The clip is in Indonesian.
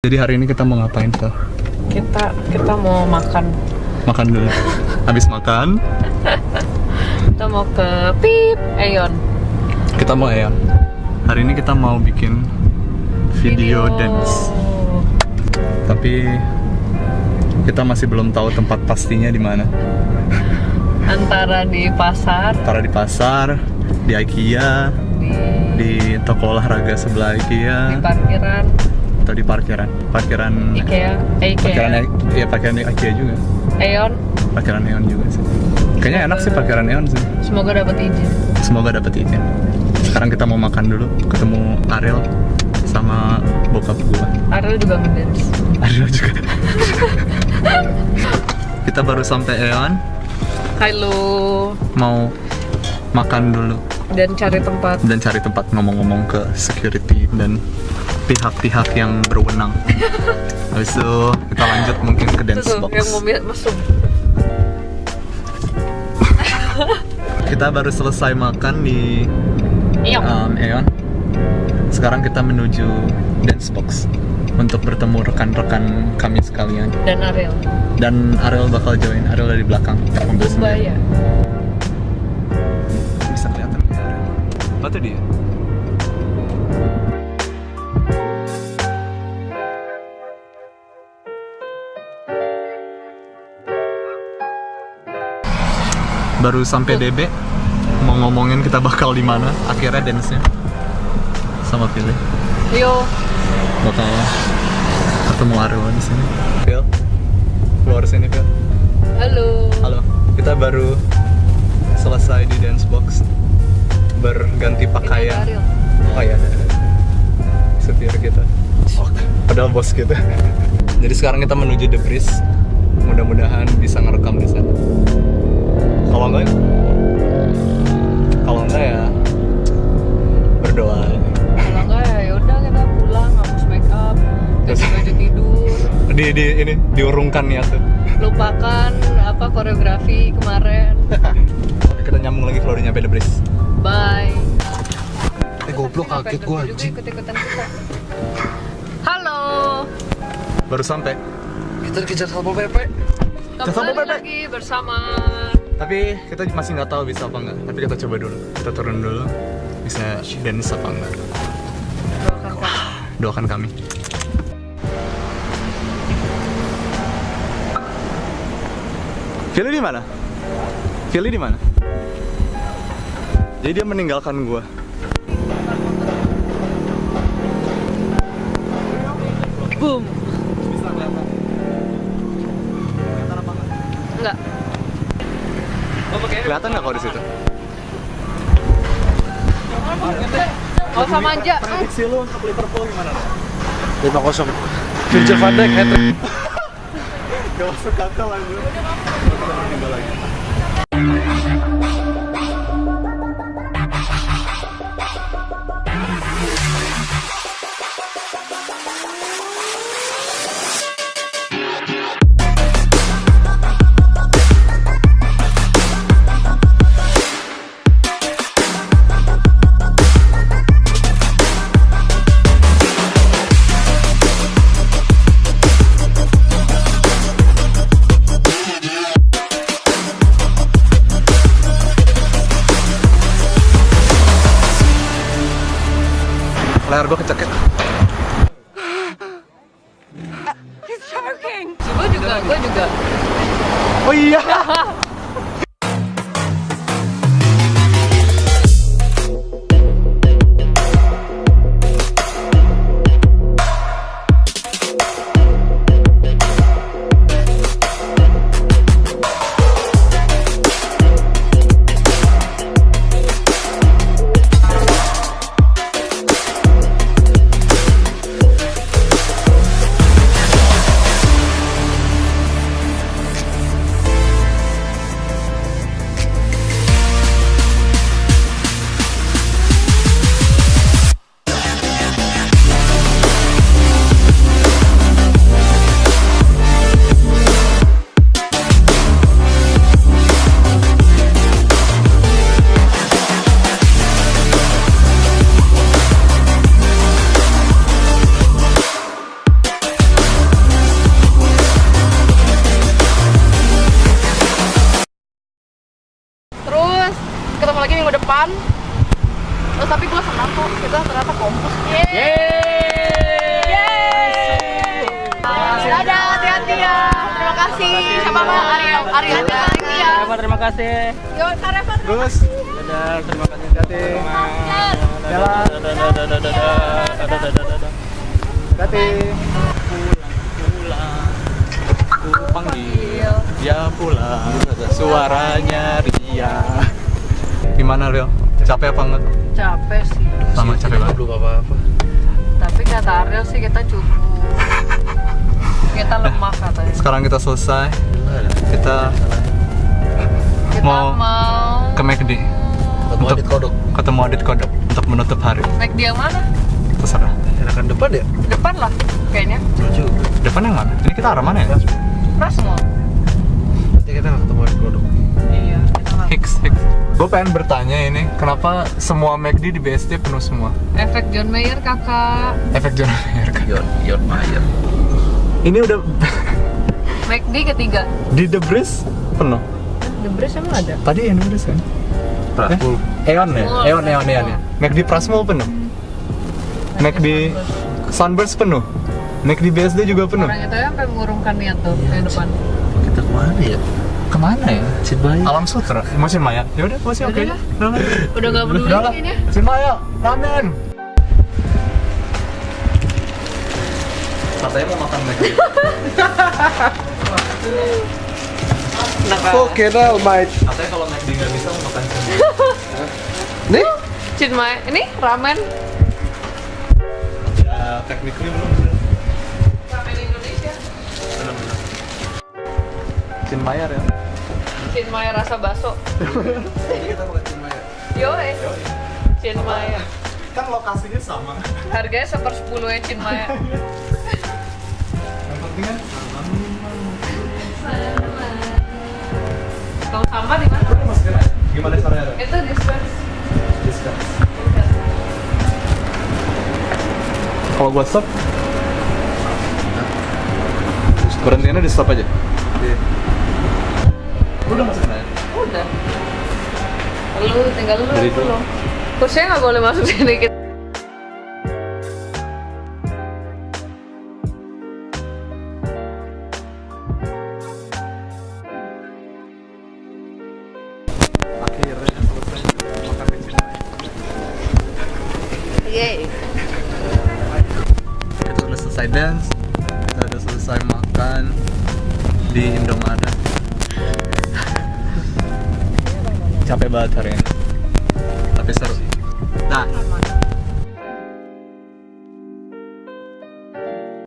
Jadi hari ini kita mau ngapain tuh? Kita kita mau makan. Makan dulu. Habis makan, Kita mau ke Pip Aeon. kita mau ya. Hari ini kita mau bikin video, dance. Tapi kita masih belum tahu tempat pastinya di mana. Antara di pasar, Antara di pasar, di IKEA, di, di toko olahraga sebelah di IKEA, parkiran atau di parkiran. Parkiran IKEA, eh, Parkiran IKEA, ya parkiran IKEA juga. Aeon. Parkiran Neon juga sih. Kayaknya enak sih parkiran Neon sih. Semoga dapat izin. Semoga dapet izin. Sekarang kita mau makan dulu, ketemu Ariel sama bokap gua. Ariel juga ngedance. Ariel juga. kita baru sampai Eon, Halo. mau makan dulu Dan cari tempat. dan cari tempat ngomong-ngomong ke security dan pihak-pihak yang berwenang. Habis itu kita lanjut mungkin ke dance tuh box. yang mau masuk. Kita baru selesai makan di Iya. um, Eon. Sekarang kita menuju dance box untuk bertemu rekan-rekan kami sekalian. Dan Ariel. Dan Ariel bakal join. Ariel dari belakang mobil sendiri. Itu dia. Baru sampai DB, mau ngomongin kita bakal di mana. Akhirnya dance-nya sama Philly. Yo. bakal ketemu Aryo di sini. Phil, keluar sini Phil. Halo. Halo, kita baru selesai di dance box berganti pakaian. Oh ada, ada. setir kita. Oh, padahal bos kita. Jadi sekarang kita menuju The Breeze. Mudah-mudahan bisa ngerekam di sana. Kalau enggak, kalau enggak ya berdoa. Kalau enggak ya yaudah kita pulang hapus make up, ganti baju tidur, Di, di ini diurungkan ya tuh. lupakan apa koreografi kemarin. Kita nyambung lagi kalau udah nyampe The Breeze. Bye. Eh goblok kaget gua anjing. Halo. Baru sampai. Kita dikejar Satpol PP. Kita sama Kembali Pepe. lagi bersama Tapi kita masih nggak tahu bisa apa nggak. Tapi kita coba dulu. Kita turun dulu. Bisa dance apa enggak. doakan kami. Doakan kami. Philly di mana? Philly di mana? Jadi dia meninggalkan gua. Boom. Enggak? Enggak. Kelihatan nggak kalau di situ? Gak usah manja. Prediksi lu untuk Liverpool gimana? 5-0. Virgil van Dijk hat-trick. Gak masuk akal aja. Lagi. layar gue kecekek Oh, tapi gue senang kok kita ternyata kompas. Dadah, hati-hati ya. Terima kasih. Siapa Pak? Arya. Arya, hati-hati ya. terima kasih. Yuk, Kareva. Terus Dadah, terima kasih. hati Jalan. hati Pulang, pulang. Ku panggil, dia pulang. Suaranya Ria. Gimana Rio capek apa enggak Capek sih. sama capek banget Belum apa-apa. Tapi kata Ariel sih kita cukup. Kita lemah katanya. sekarang kita selesai kita Kita Mau mau ke McD Ketemu Untuk- Adit Kodok. ketemu Adit Kodok untuk menutup hari naik dia mana? terserah Enakan depan ya? Depan lah kayaknya. Lucu. depan yang mana ini kita arah mana ya Prasmo. Nanti kita ketemu Adit Kodok. Iya, gue pengen bertanya ini kenapa semua McD di BSD penuh semua Efek John Mayer kakak. efek John Mayer kan Yon, Yon Mayer. ini udah McD ketiga. di The Breeze penuh The Breeze emang ada? tadi yang The Breeze kan Prasmul. Eon ya Oh, Eon Eon Eon ya McD Prasmul penuh McD Sunburst penuh McD BSD juga penuh Orang itu yang sampai mengurungkan niat tuh yang depan. Kita ke mana ya? Ke mana ya Cid Bayi. Alam Sutra Masih Maya ya udah masih oke Udah lah. Udah nggak peduli kayaknya. Sin Maya ramen katanya mau makan McD Oke, dah, mate. katanya kalau McD nggak bisa mau makan sendiri Nih? Mai, ini ramen. ya technically belum Ramen Indonesia. Sin Maya ya Cin Mai rasa bakso. Kita makan Cid Maya. Yo, eh. Cin Mai. kan lokasinya sama Harganya seper sepuluh ya Cin Mai. yang penting kan Kalau sama di mana? Gimana caranya Itu dispense. discuss kalau gua stop berhentinya di stop aja Udah masukin aja Udah. Lu tinggal lu. Dari dulu. lu. Kursinya nggak boleh masuk sini kita. Yeay. kita udah selesai dance kita udah selesai makan di Indomaret capek banget hari ini. Tapi seru nah